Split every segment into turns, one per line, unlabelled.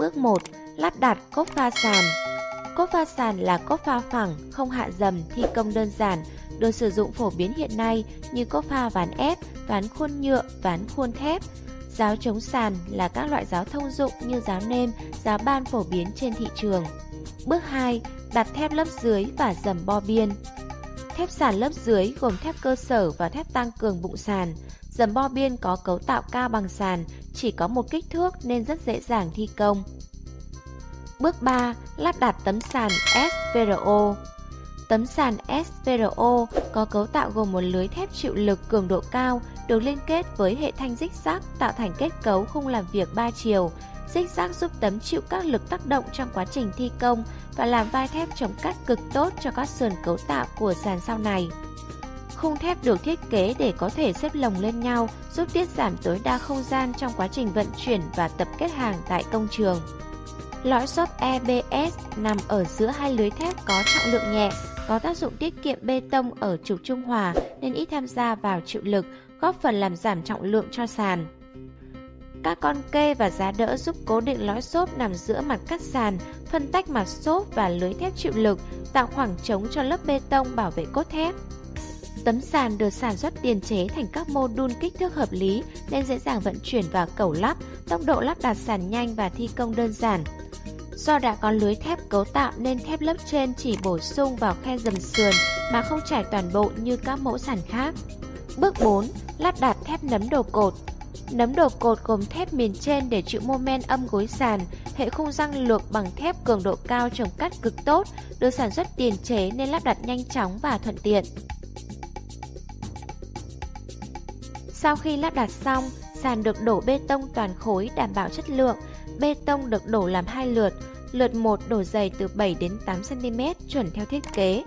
Bước 1. Lắp đặt cốt pha sàn Cốt pha sàn là cốt pha phẳng, không hạ dầm, thi công đơn giản, được sử dụng phổ biến hiện nay như cốt pha ván ép, ván khuôn nhựa, ván khuôn thép. Giáo chống sàn là các loại giáo thông dụng như giáo nêm, giáo ban phổ biến trên thị trường. Bước 2. Đặt thép lớp dưới và dầm bo biên. Thép sàn lớp dưới gồm thép cơ sở và thép tăng cường bụng sàn. Dầm bo biên có cấu tạo cao bằng sàn, chỉ có một kích thước nên rất dễ dàng thi công. Bước 3. Lắp đặt tấm sàn SVRO Tấm sàn SVRO có cấu tạo gồm một lưới thép chịu lực cường độ cao được liên kết với hệ thanh dích rác tạo thành kết cấu khung làm việc 3 chiều. Dích rác giúp tấm chịu các lực tác động trong quá trình thi công và làm vai thép chống cắt cực tốt cho các sườn cấu tạo của sàn sau này. Khung thép được thiết kế để có thể xếp lồng lên nhau, giúp tiết giảm tối đa không gian trong quá trình vận chuyển và tập kết hàng tại công trường. Lõi xốp EBS nằm ở giữa hai lưới thép có trọng lượng nhẹ, có tác dụng tiết kiệm bê tông ở trục trung hòa nên ít tham gia vào chịu lực, góp phần làm giảm trọng lượng cho sàn. Các con kê và giá đỡ giúp cố định lõi xốp nằm giữa mặt cắt sàn, phân tách mặt xốp và lưới thép chịu lực, tạo khoảng trống cho lớp bê tông bảo vệ cốt thép. Tấm sàn được sản xuất tiền chế thành các mô đun kích thước hợp lý nên dễ dàng vận chuyển và cẩu lắp, tốc độ lắp đặt sàn nhanh và thi công đơn giản. Do đã có lưới thép cấu tạo nên thép lớp trên chỉ bổ sung vào khe dầm sườn mà không trải toàn bộ như các mẫu sàn khác. Bước 4. Lắp đặt thép nấm đồ cột Nấm đồ cột gồm thép miền trên để chịu mô men âm gối sàn, hệ khung răng lược bằng thép cường độ cao trồng cắt cực tốt, được sản xuất tiền chế nên lắp đặt nhanh chóng và thuận tiện. Sau khi lắp đặt xong, sàn được đổ bê tông toàn khối đảm bảo chất lượng. Bê tông được đổ làm hai lượt, lượt 1 đổ dày từ 7 đến 8 cm chuẩn theo thiết kế.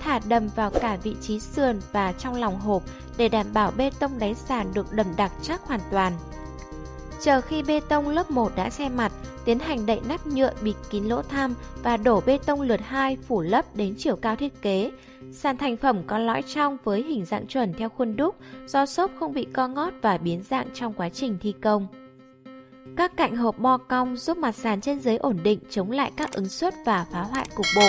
Thả đầm vào cả vị trí sườn và trong lòng hộp để đảm bảo bê tông đáy sàn được đầm đặc chắc hoàn toàn. Chờ khi bê tông lớp 1 đã xe mặt, tiến hành đậy nắp nhựa bịt kín lỗ tham và đổ bê tông lượt 2 phủ lấp đến chiều cao thiết kế. Sàn thành phẩm có lõi trong với hình dạng chuẩn theo khuôn đúc, do xốp không bị co ngót và biến dạng trong quá trình thi công. Các cạnh hộp bo cong giúp mặt sàn trên dưới ổn định chống lại các ứng suất và phá hoại cục bộ.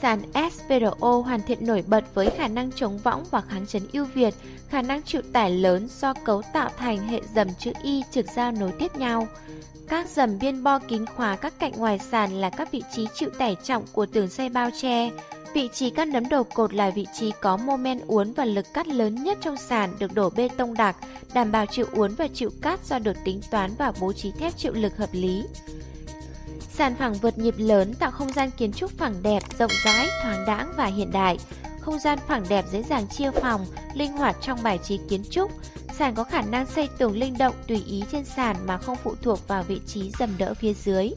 Sàn SVRO hoàn thiện nổi bật với khả năng chống võng và kháng chấn ưu việt, khả năng chịu tải lớn do cấu tạo thành hệ dầm chữ Y trực giao nối tiếp nhau. Các dầm biên bo kín khóa các cạnh ngoài sàn là các vị trí chịu tải trọng của tường xây bao che. Vị trí các nấm đầu cột là vị trí có mô men uốn và lực cắt lớn nhất trong sàn được đổ bê tông đặc, đảm bảo chịu uốn và chịu cắt do được tính toán và bố trí thép chịu lực hợp lý. Sàn phẳng vượt nhịp lớn tạo không gian kiến trúc phẳng đẹp, rộng rãi, thoáng đãng và hiện đại. Không gian phẳng đẹp dễ dàng chia phòng, linh hoạt trong bài trí kiến trúc. Sàn có khả năng xây tường linh động tùy ý trên sàn mà không phụ thuộc vào vị trí dầm đỡ phía dưới.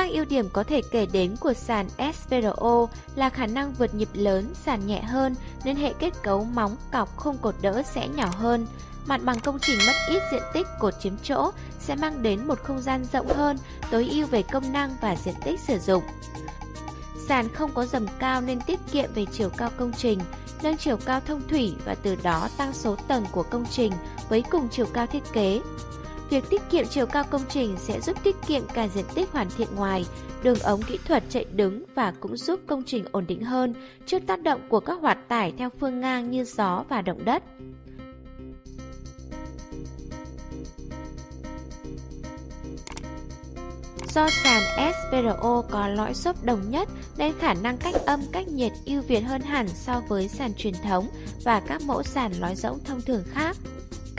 Các ưu điểm có thể kể đến của sàn SVRO là khả năng vượt nhịp lớn, sàn nhẹ hơn nên hệ kết cấu móng, cọc, không cột đỡ sẽ nhỏ hơn. Mặt bằng công trình mất ít diện tích cột chiếm chỗ sẽ mang đến một không gian rộng hơn, tối ưu về công năng và diện tích sử dụng. Sàn không có dầm cao nên tiết kiệm về chiều cao công trình, nâng chiều cao thông thủy và từ đó tăng số tầng của công trình với cùng chiều cao thiết kế. Việc tiết kiệm chiều cao công trình sẽ giúp tiết kiệm cả diện tích hoàn thiện ngoài, đường ống kỹ thuật chạy đứng và cũng giúp công trình ổn định hơn trước tác động của các hoạt tải theo phương ngang như gió và động đất. Do sàn SPRO có lõi xốp đồng nhất nên khả năng cách âm cách nhiệt ưu việt hơn hẳn so với sàn truyền thống và các mẫu sàn lõi rỗng thông thường khác.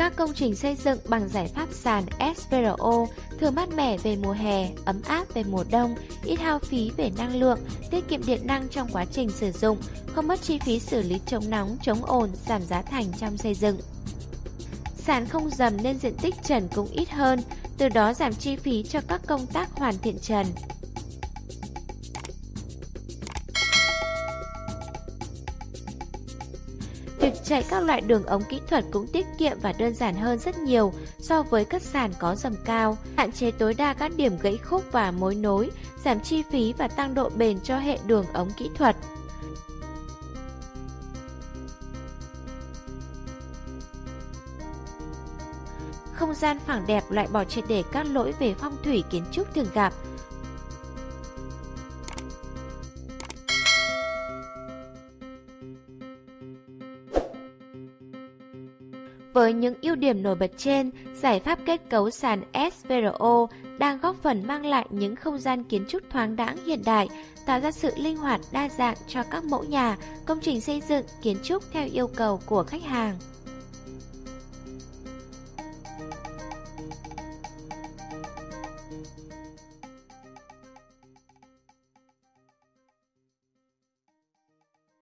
Các công trình xây dựng bằng giải pháp sàn SVRO thường mát mẻ về mùa hè, ấm áp về mùa đông, ít hao phí về năng lượng, tiết kiệm điện năng trong quá trình sử dụng, không mất chi phí xử lý chống nóng, chống ồn, giảm giá thành trong xây dựng. Sàn không dầm nên diện tích trần cũng ít hơn, từ đó giảm chi phí cho các công tác hoàn thiện trần. Chạy các loại đường ống kỹ thuật cũng tiết kiệm và đơn giản hơn rất nhiều so với các sàn có dầm cao, hạn chế tối đa các điểm gãy khúc và mối nối, giảm chi phí và tăng độ bền cho hệ đường ống kỹ thuật. Không gian phẳng đẹp loại bỏ triệt để các lỗi về phong thủy kiến trúc thường gặp, Với những ưu điểm nổi bật trên, giải pháp kết cấu sàn SVRO đang góp phần mang lại những không gian kiến trúc thoáng đãng hiện đại, tạo ra sự linh hoạt đa dạng cho các mẫu nhà, công trình xây dựng, kiến trúc theo yêu cầu của khách hàng.